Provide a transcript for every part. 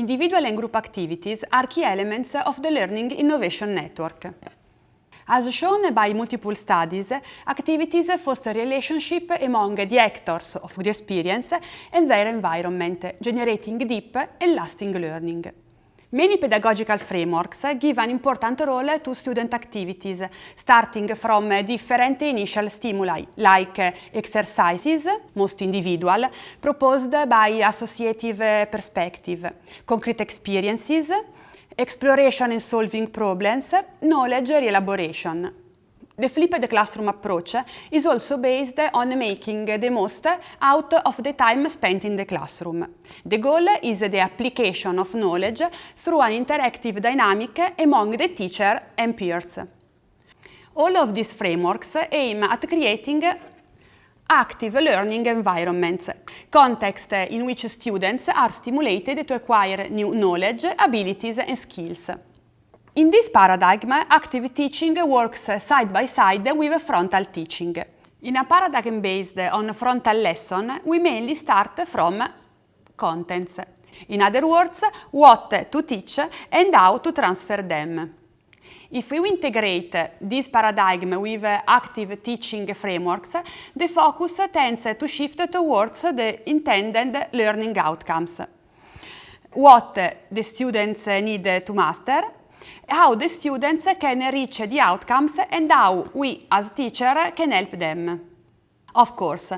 individual and group activities are key elements of the Learning Innovation Network. As shown by multiple studies, activities foster relationship among the actors of the experience and their environment, generating deep and lasting learning. Many pedagogical frameworks give an important role to student activities, starting from different initial stimuli, like exercises, most individual, proposed by associative perspective, concrete experiences, exploration and solving problems, knowledge elaboration. The flipped classroom approach is also based on making the most out of the time spent in the classroom. The goal is the application of knowledge through an interactive dynamic among the teacher and peers. All of these frameworks aim at creating active learning environments, context in which students are stimulated to acquire new knowledge, abilities and skills. In this paradigm, active teaching works side by side with frontal teaching. In a paradigm based on frontal lesson, we mainly start from contents. In other words, what to teach and how to transfer them. If we integrate this paradigm with active teaching frameworks, the focus tends to shift towards the intended learning outcomes. What the students need to master how the students can reach the outcomes and how we as teacher can help them. Of course,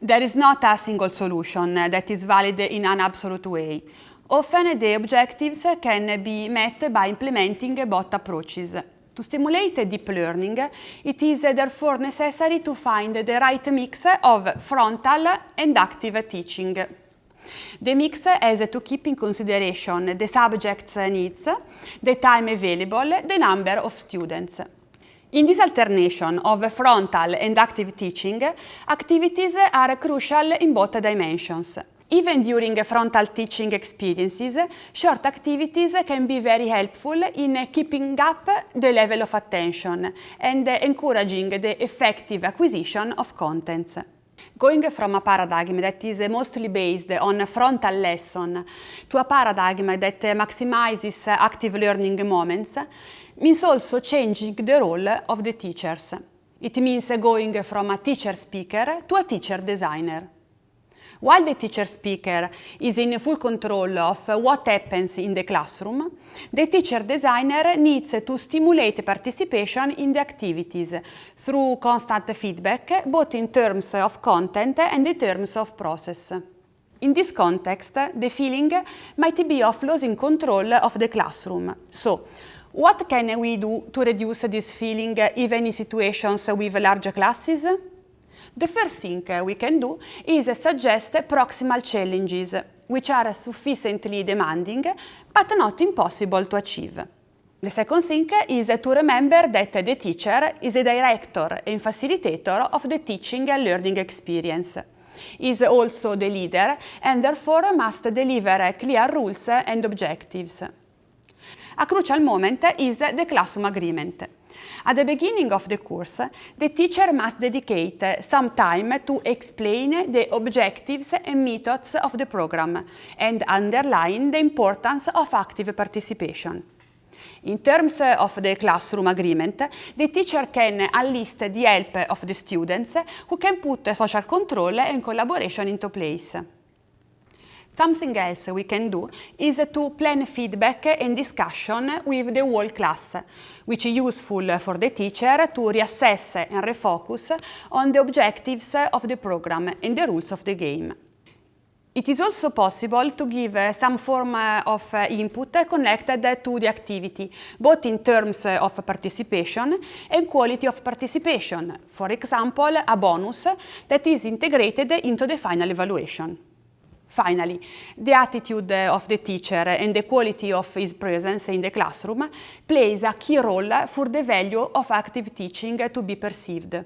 there is not a single solution that is valid in an absolute way. Often the objectives can be met by implementing both approaches. To stimulate deep learning, it is therefore necessary to find the right mix of frontal and active teaching. The mix has to keep in consideration the subject's needs, the time available, the number of students. In this alternation of frontal and active teaching, activities are crucial in both dimensions. Even during frontal teaching experiences, short activities can be very helpful in keeping up the level of attention and encouraging the effective acquisition of contents. Going from a paradigm that is mostly based on frontal lesson to a paradigm that maximizes active learning moments means also changing the role of the teachers. It means going from a teacher speaker to a teacher designer. While the teacher speaker is in full control of what happens in the classroom, the teacher designer needs to stimulate participation in the activities through constant feedback, both in terms of content and in terms of process. In this context, the feeling might be of losing control of the classroom. So, what can we do to reduce this feeling even in situations with large classes? The first thing uh, we can do is suggest proximal challenges, which are sufficiently demanding but not impossible to achieve. The second thing is to remember that the teacher is a director and facilitator of the teaching and learning experience. Is also the leader and therefore must deliver clear rules and objectives. A crucial moment is the classroom agreement. At the beginning of the course, the teacher must dedicate some time to explain the objectives and methods of the program and underline the importance of active participation. In terms of the classroom agreement, the teacher can enlist the help of the students who can put social control and collaboration into place. Something else we can do is to plan feedback and discussion with the whole class, which is useful for the teacher to reassess and refocus on the objectives of the program and the rules of the game. It is also possible to give some form of input connected to the activity, both in terms of participation and quality of participation, for example, a bonus that is integrated into the final evaluation. Finally, the attitude eh, of the teacher and the quality of his presence in the classroom plays a key role for the value of active teaching to be perceived.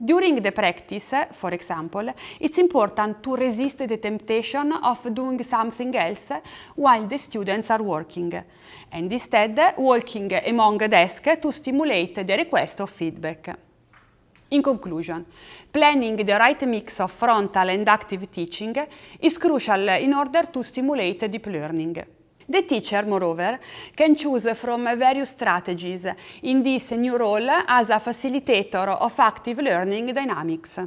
During the practice, for example, it's important to resist the temptation of doing something else while the students are working, and instead walking among desks to stimulate the request of feedback. In conclusion, planning the right mix of frontal and active teaching is crucial in order to stimulate deep learning. The teacher, moreover, can choose from various strategies in this new role as a facilitator of active learning dynamics.